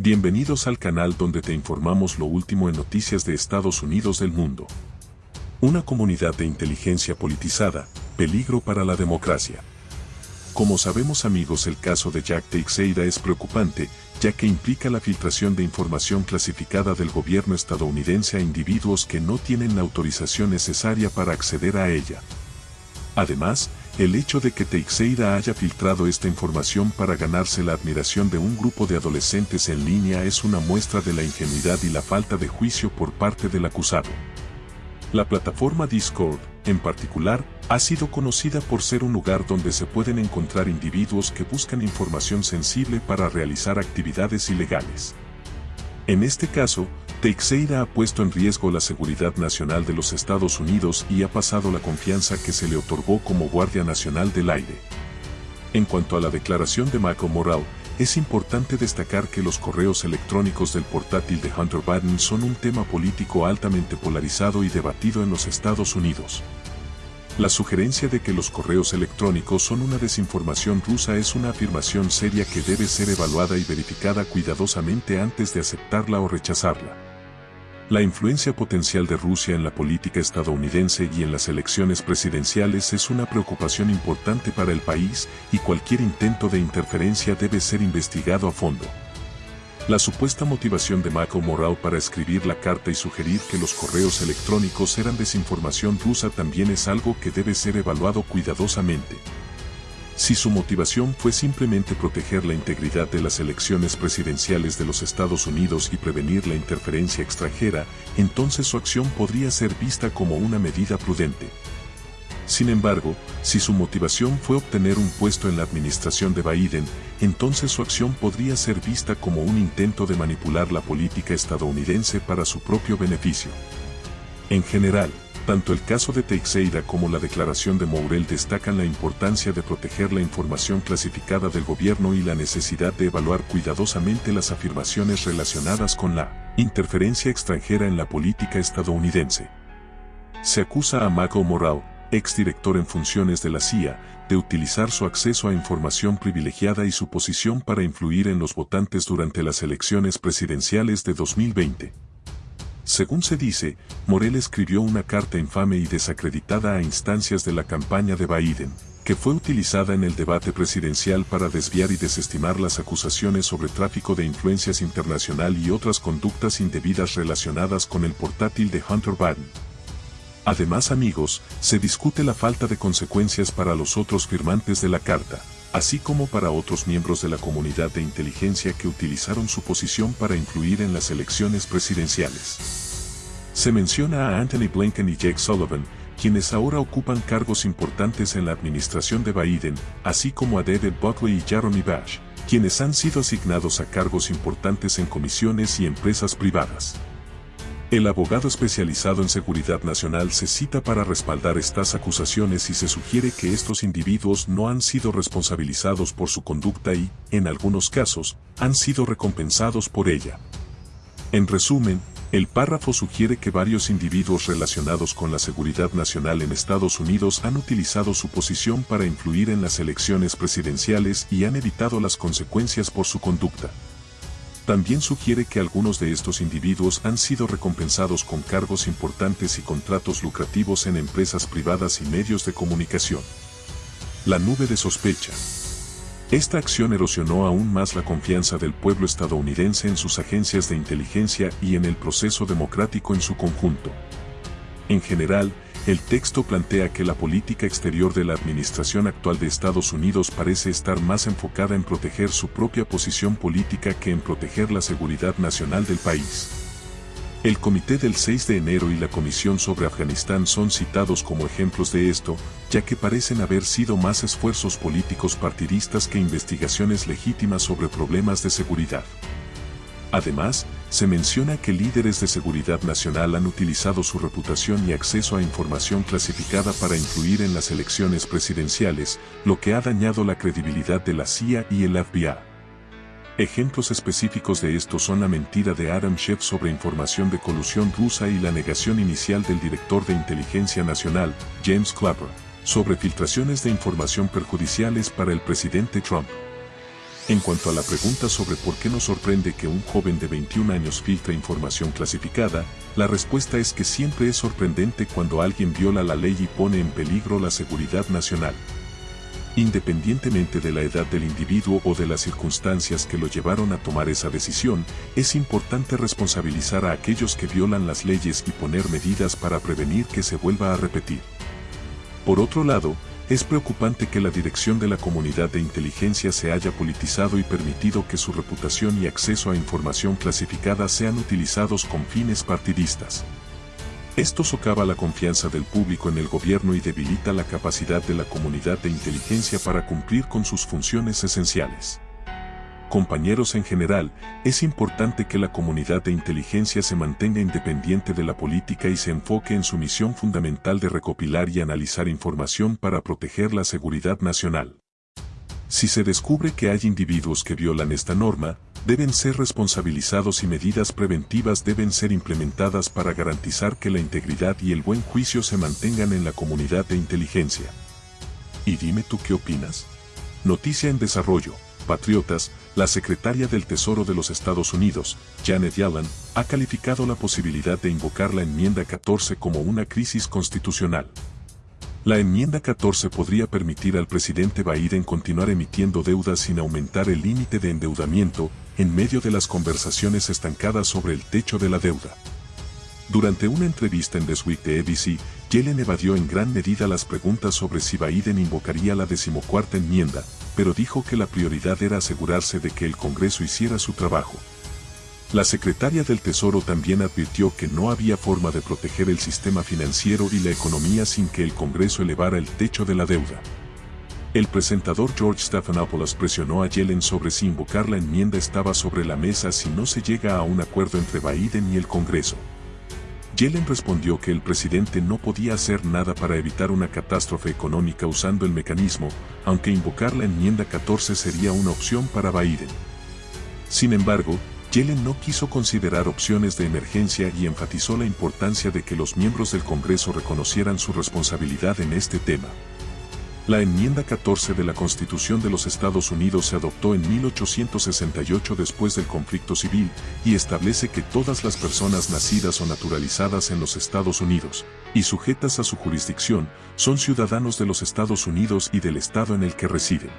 Bienvenidos al canal donde te informamos lo último en noticias de Estados Unidos del mundo. Una comunidad de inteligencia politizada, peligro para la democracia. Como sabemos amigos el caso de Jack Teixeira es preocupante, ya que implica la filtración de información clasificada del gobierno estadounidense a individuos que no tienen la autorización necesaria para acceder a ella. Además, el hecho de que Teixeira haya filtrado esta información para ganarse la admiración de un grupo de adolescentes en línea es una muestra de la ingenuidad y la falta de juicio por parte del acusado. La plataforma Discord, en particular, ha sido conocida por ser un lugar donde se pueden encontrar individuos que buscan información sensible para realizar actividades ilegales. En este caso, Teixeira ha puesto en riesgo la seguridad nacional de los Estados Unidos y ha pasado la confianza que se le otorgó como Guardia Nacional del Aire. En cuanto a la declaración de Michael Moral, es importante destacar que los correos electrónicos del portátil de Hunter Biden son un tema político altamente polarizado y debatido en los Estados Unidos. La sugerencia de que los correos electrónicos son una desinformación rusa es una afirmación seria que debe ser evaluada y verificada cuidadosamente antes de aceptarla o rechazarla. La influencia potencial de Rusia en la política estadounidense y en las elecciones presidenciales es una preocupación importante para el país y cualquier intento de interferencia debe ser investigado a fondo. La supuesta motivación de Michael Morrell para escribir la carta y sugerir que los correos electrónicos eran desinformación rusa también es algo que debe ser evaluado cuidadosamente. Si su motivación fue simplemente proteger la integridad de las elecciones presidenciales de los Estados Unidos y prevenir la interferencia extranjera, entonces su acción podría ser vista como una medida prudente. Sin embargo, si su motivación fue obtener un puesto en la administración de Biden, entonces su acción podría ser vista como un intento de manipular la política estadounidense para su propio beneficio. En general, tanto el caso de Teixeira como la declaración de Mourel destacan la importancia de proteger la información clasificada del gobierno y la necesidad de evaluar cuidadosamente las afirmaciones relacionadas con la interferencia extranjera en la política estadounidense. Se acusa a Michael Morrell, exdirector en funciones de la CIA, de utilizar su acceso a información privilegiada y su posición para influir en los votantes durante las elecciones presidenciales de 2020. Según se dice, Morel escribió una carta infame y desacreditada a instancias de la campaña de Biden, que fue utilizada en el debate presidencial para desviar y desestimar las acusaciones sobre tráfico de influencias internacional y otras conductas indebidas relacionadas con el portátil de Hunter Biden. Además amigos, se discute la falta de consecuencias para los otros firmantes de la carta, así como para otros miembros de la comunidad de inteligencia que utilizaron su posición para influir en las elecciones presidenciales. Se menciona a Anthony Blinken y Jake Sullivan, quienes ahora ocupan cargos importantes en la administración de Biden, así como a David Buckley y Jeremy Bash, quienes han sido asignados a cargos importantes en comisiones y empresas privadas. El abogado especializado en seguridad nacional se cita para respaldar estas acusaciones y se sugiere que estos individuos no han sido responsabilizados por su conducta y, en algunos casos, han sido recompensados por ella. En resumen, el párrafo sugiere que varios individuos relacionados con la seguridad nacional en Estados Unidos han utilizado su posición para influir en las elecciones presidenciales y han evitado las consecuencias por su conducta. También sugiere que algunos de estos individuos han sido recompensados con cargos importantes y contratos lucrativos en empresas privadas y medios de comunicación. La nube de sospecha. Esta acción erosionó aún más la confianza del pueblo estadounidense en sus agencias de inteligencia y en el proceso democrático en su conjunto. En general, el texto plantea que la política exterior de la administración actual de Estados Unidos parece estar más enfocada en proteger su propia posición política que en proteger la seguridad nacional del país. El Comité del 6 de enero y la Comisión sobre Afganistán son citados como ejemplos de esto, ya que parecen haber sido más esfuerzos políticos partidistas que investigaciones legítimas sobre problemas de seguridad. Además, se menciona que líderes de seguridad nacional han utilizado su reputación y acceso a información clasificada para influir en las elecciones presidenciales, lo que ha dañado la credibilidad de la CIA y el FBI. Ejemplos específicos de esto son la mentira de Adam Schiff sobre información de colusión rusa y la negación inicial del director de inteligencia nacional, James Clapper, sobre filtraciones de información perjudiciales para el presidente Trump. En cuanto a la pregunta sobre por qué nos sorprende que un joven de 21 años filtre información clasificada, la respuesta es que siempre es sorprendente cuando alguien viola la ley y pone en peligro la seguridad nacional. Independientemente de la edad del individuo o de las circunstancias que lo llevaron a tomar esa decisión, es importante responsabilizar a aquellos que violan las leyes y poner medidas para prevenir que se vuelva a repetir. Por otro lado, es preocupante que la dirección de la comunidad de inteligencia se haya politizado y permitido que su reputación y acceso a información clasificada sean utilizados con fines partidistas. Esto socava la confianza del público en el gobierno y debilita la capacidad de la comunidad de inteligencia para cumplir con sus funciones esenciales. Compañeros en general, es importante que la comunidad de inteligencia se mantenga independiente de la política y se enfoque en su misión fundamental de recopilar y analizar información para proteger la seguridad nacional. Si se descubre que hay individuos que violan esta norma, deben ser responsabilizados y medidas preventivas deben ser implementadas para garantizar que la integridad y el buen juicio se mantengan en la comunidad de inteligencia. Y dime tú qué opinas. Noticia en desarrollo. Patriotas, la secretaria del Tesoro de los Estados Unidos, Janet Yellen, ha calificado la posibilidad de invocar la enmienda 14 como una crisis constitucional. La enmienda 14 podría permitir al presidente Biden continuar emitiendo deudas sin aumentar el límite de endeudamiento, en medio de las conversaciones estancadas sobre el techo de la deuda. Durante una entrevista en This Week de ABC, Yellen evadió en gran medida las preguntas sobre si Biden invocaría la decimocuarta enmienda, pero dijo que la prioridad era asegurarse de que el Congreso hiciera su trabajo. La secretaria del Tesoro también advirtió que no había forma de proteger el sistema financiero y la economía sin que el Congreso elevara el techo de la deuda. El presentador George Stephanopoulos presionó a Yellen sobre si invocar la enmienda estaba sobre la mesa si no se llega a un acuerdo entre Biden y el Congreso. Yellen respondió que el presidente no podía hacer nada para evitar una catástrofe económica usando el mecanismo, aunque invocar la enmienda 14 sería una opción para Biden. Sin embargo, Yellen no quiso considerar opciones de emergencia y enfatizó la importancia de que los miembros del Congreso reconocieran su responsabilidad en este tema. La enmienda 14 de la Constitución de los Estados Unidos se adoptó en 1868 después del conflicto civil y establece que todas las personas nacidas o naturalizadas en los Estados Unidos y sujetas a su jurisdicción son ciudadanos de los Estados Unidos y del estado en el que residen.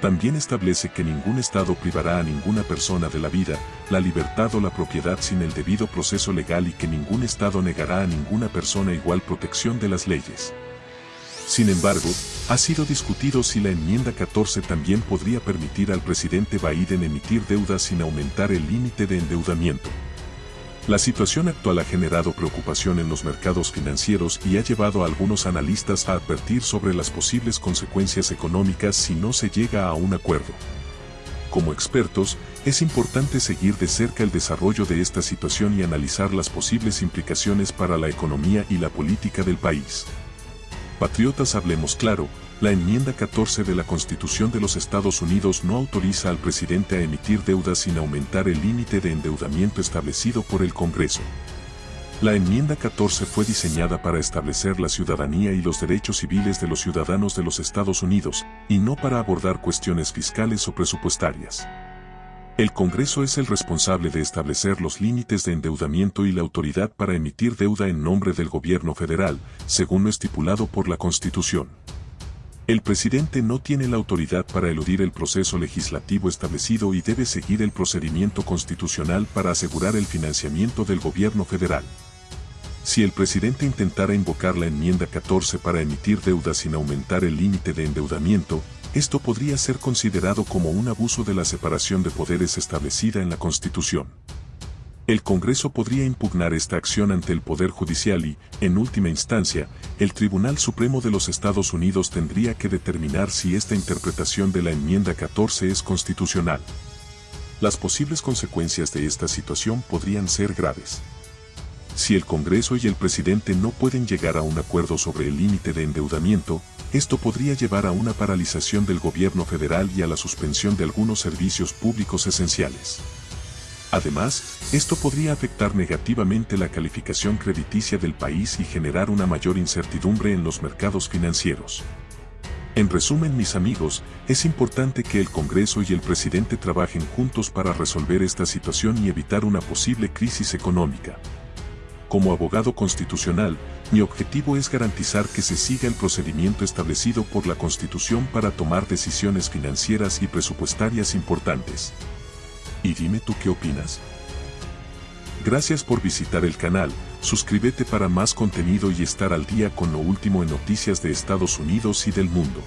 También establece que ningún Estado privará a ninguna persona de la vida, la libertad o la propiedad sin el debido proceso legal y que ningún Estado negará a ninguna persona igual protección de las leyes. Sin embargo, ha sido discutido si la enmienda 14 también podría permitir al presidente Biden emitir deudas sin aumentar el límite de endeudamiento. La situación actual ha generado preocupación en los mercados financieros y ha llevado a algunos analistas a advertir sobre las posibles consecuencias económicas si no se llega a un acuerdo. Como expertos, es importante seguir de cerca el desarrollo de esta situación y analizar las posibles implicaciones para la economía y la política del país. Patriotas hablemos claro, la enmienda 14 de la Constitución de los Estados Unidos no autoriza al presidente a emitir deudas sin aumentar el límite de endeudamiento establecido por el Congreso. La enmienda 14 fue diseñada para establecer la ciudadanía y los derechos civiles de los ciudadanos de los Estados Unidos, y no para abordar cuestiones fiscales o presupuestarias. El Congreso es el responsable de establecer los límites de endeudamiento y la autoridad para emitir deuda en nombre del gobierno federal, según lo estipulado por la Constitución. El presidente no tiene la autoridad para eludir el proceso legislativo establecido y debe seguir el procedimiento constitucional para asegurar el financiamiento del gobierno federal. Si el presidente intentara invocar la enmienda 14 para emitir deuda sin aumentar el límite de endeudamiento, esto podría ser considerado como un abuso de la separación de poderes establecida en la Constitución. El Congreso podría impugnar esta acción ante el Poder Judicial y, en última instancia, el Tribunal Supremo de los Estados Unidos tendría que determinar si esta interpretación de la enmienda 14 es constitucional. Las posibles consecuencias de esta situación podrían ser graves. Si el Congreso y el presidente no pueden llegar a un acuerdo sobre el límite de endeudamiento, esto podría llevar a una paralización del gobierno federal y a la suspensión de algunos servicios públicos esenciales. Además, esto podría afectar negativamente la calificación crediticia del país y generar una mayor incertidumbre en los mercados financieros. En resumen, mis amigos, es importante que el Congreso y el presidente trabajen juntos para resolver esta situación y evitar una posible crisis económica. Como abogado constitucional, mi objetivo es garantizar que se siga el procedimiento establecido por la Constitución para tomar decisiones financieras y presupuestarias importantes. Y dime tú qué opinas. Gracias por visitar el canal, suscríbete para más contenido y estar al día con lo último en noticias de Estados Unidos y del mundo.